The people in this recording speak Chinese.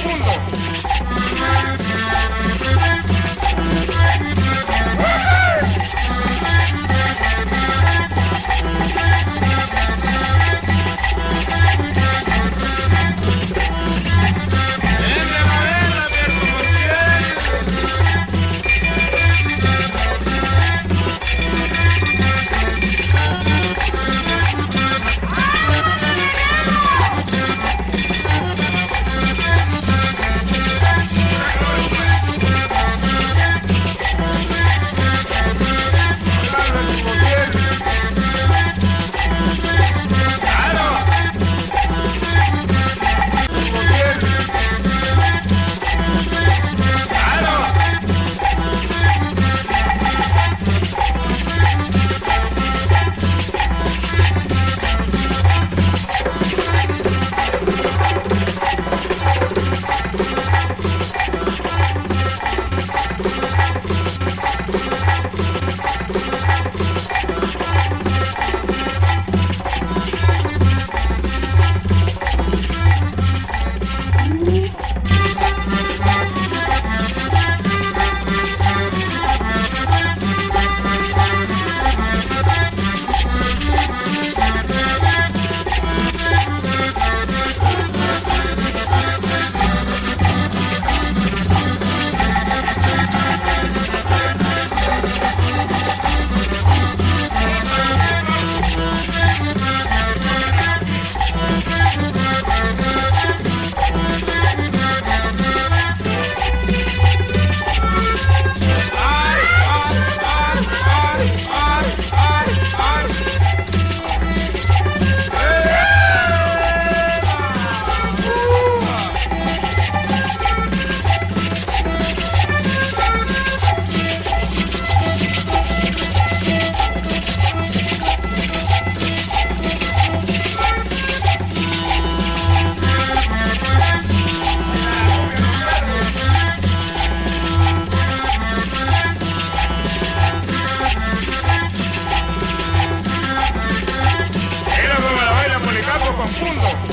そう？Uno.